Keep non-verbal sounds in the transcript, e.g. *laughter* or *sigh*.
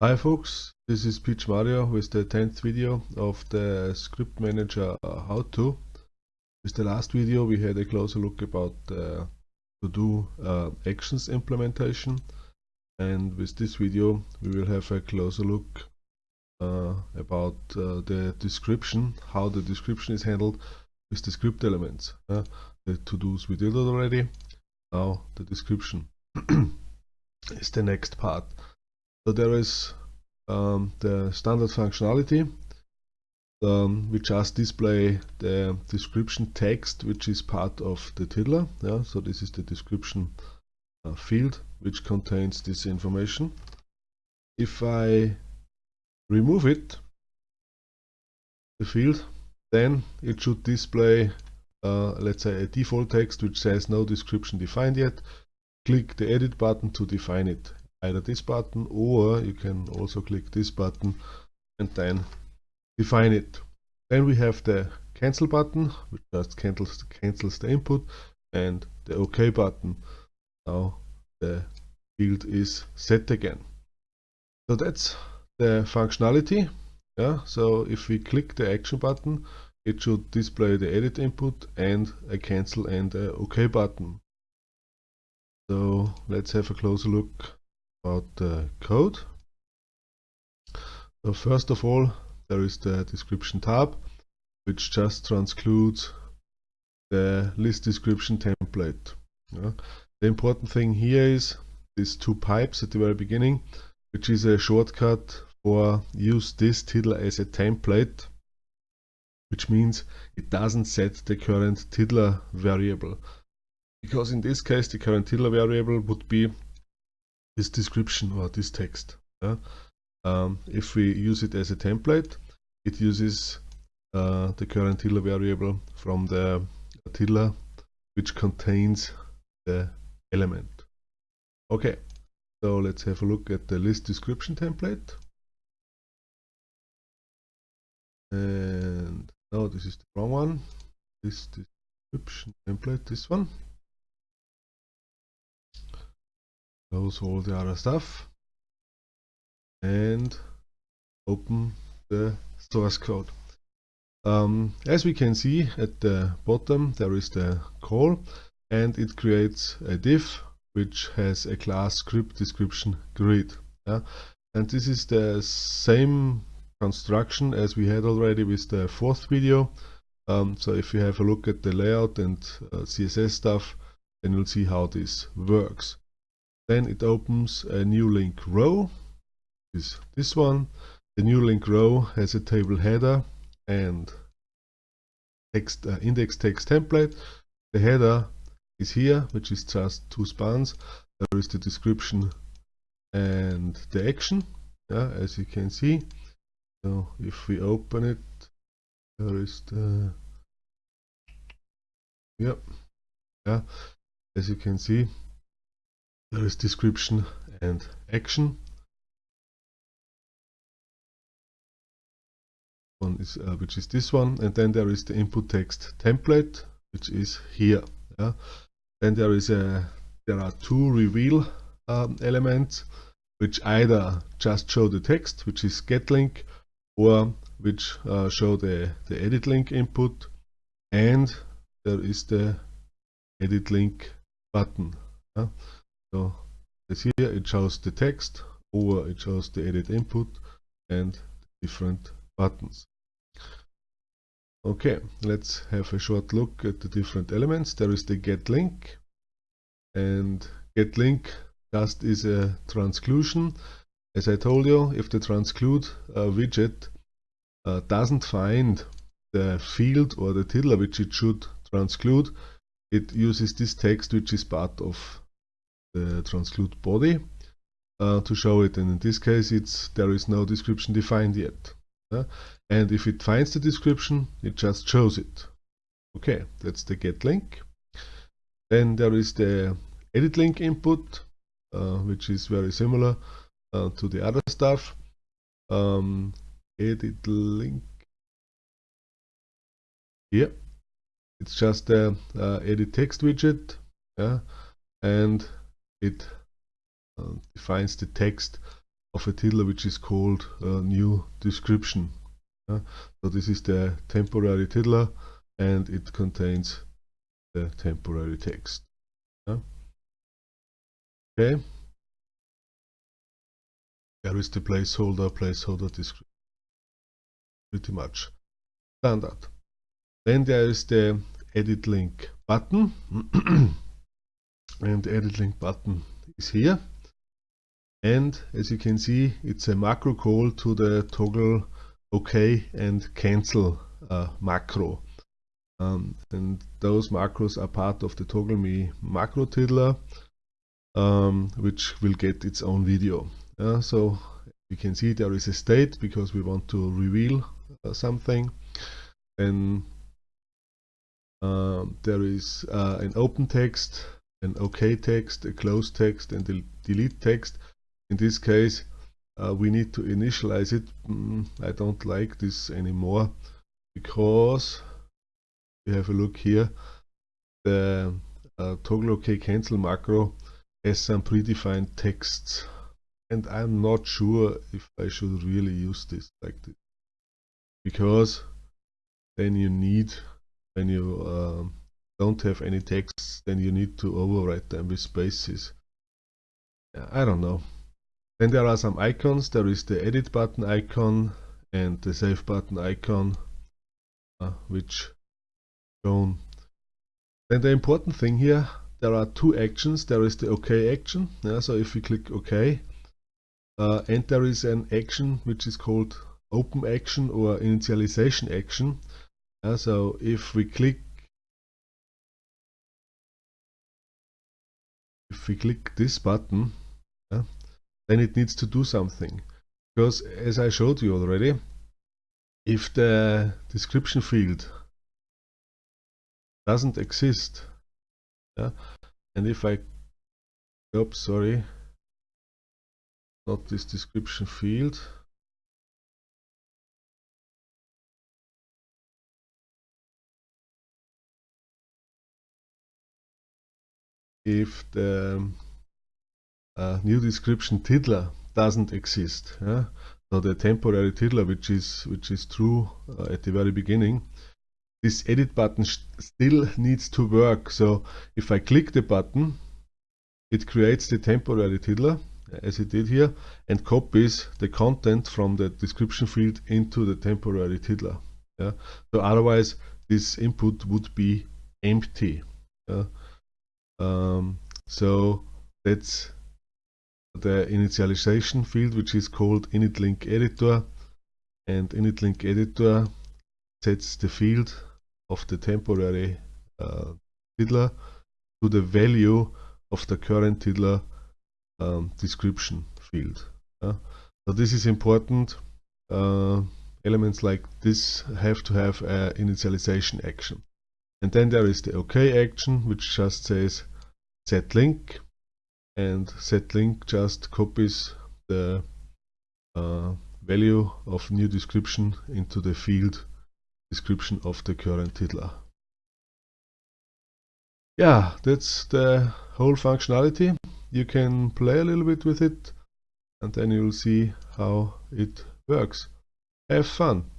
Hi folks, this is PMario with the 10th video of the Script Manager uh, how-to. With the last video we had a closer look about uh, to do uh, actions implementation and with this video we will have a closer look uh, about uh, the description, how the description is handled with the script elements. Uh, the to-dos we did already, now the description *clears throat* is the next part. So there is um, the standard functionality. Um, we just display the description text which is part of the tiddler. Yeah, so this is the description uh, field which contains this information. If I remove it, the field, then it should display uh, let's say a default text which says no description defined yet. Click the edit button to define it either this button or you can also click this button and then define it. Then we have the cancel button which just cancels, cancels the input and the OK button. Now the field is set again. So that's the functionality. Yeah, so if we click the action button, it should display the edit input and a cancel and a OK button. So let's have a closer look about the code. So first of all, there is the description tab, which just transcludes the list description template. Yeah. The important thing here is these two pipes at the very beginning, which is a shortcut for use this tiddler as a template, which means it doesn't set the current tiddler variable. Because in this case, the current tiddler variable would be this description or this text. Yeah? Um, if we use it as a template, it uses uh, the current tiddler variable from the tiddler which contains the element. Okay, so let's have a look at the list description template. And no, this is the wrong one. This description template, this one. Close all the other stuff and open the source code. Um, as we can see at the bottom there is the call and it creates a div which has a class script description grid. Yeah? And this is the same construction as we had already with the fourth video. Um, so if you have a look at the layout and uh, CSS stuff, then you'll see how this works. Then it opens a new link row, is this one. The new link row has a table header and text uh, index text template. The header is here, which is just two spans. There is the description and the action, yeah, as you can see. So if we open it, there is the yep, yeah, as you can see, there is description and action. One is uh, which is this one, and then there is the input text template, which is here. Yeah. Then there is a there are two reveal um, elements, which either just show the text, which is get link, or which uh, show the the edit link input, and there is the edit link button. Yeah. So as here it shows the text or it shows the edit input and different buttons. Okay, let's have a short look at the different elements. There is the get link and get link just is a transclusion. As I told you, if the transclude uh, widget uh, doesn't find the field or the tiddler which it should transclude, it uses this text which is part of the transclude body. Uh, to show it and in this case it's there is no description defined yet uh, and if it finds the description it just shows it. Okay that's the get link. Then there is the edit link input uh, which is very similar uh, to the other stuff. Um, edit link. Here it's just a edit text widget yeah? And it uh, defines the text of a title which is called uh, new description. Uh, so this is the temporary title and it contains the temporary text. Okay. There is the placeholder, placeholder description. Pretty much standard. Then there is the edit link button. *clears throat* and edit link button is here. And as you can see, it's a macro call to the toggle OK and cancel uh, macro. Um, and those macros are part of the toggle me macro tiddler, um, which will get its own video. Uh, so you can see there is a state because we want to reveal uh, something. Then um, there is uh, an open text, an OK text, a close text, and a delete text. In this case, uh, we need to initialize it. Mm, I don't like this anymore because we have a look here. The uh, toggle OK cancel macro has some predefined texts and I'm not sure if I should really use this like this because then you need when you um, don't have any texts then you need to overwrite them with spaces. I don't know. Then there are some icons. There is the edit button icon and the save button icon uh, which shown then the important thing here there are two actions. There is the OK action. Yeah, so if we click OK uh, and there is an action which is called open action or initialization action. Uh, so if we click we click this button then it needs to do something. Because as I showed you already if the description field doesn't exist and if I oops sorry not this description field if the uh, new description tiddler doesn't exist yeah? so the temporary tiddler which is which is true uh, at the very beginning this edit button still needs to work so if I click the button it creates the temporary tiddler as it did here and copies the content from the description field into the temporary tiddler. Yeah? So otherwise this input would be empty. Yeah? Um, so that's the initialization field which is called init editor and init editor sets the field of the temporary uh, tiddler to the value of the current tiddler um, description field. Yeah? So this is important. Uh, elements like this have to have an initialization action. And then there is the OK action, which just says set link. And set link just copies the uh, value of new description into the field description of the current tiddler. Yeah, that's the whole functionality you can play a little bit with it and then you'll see how it works. Have fun!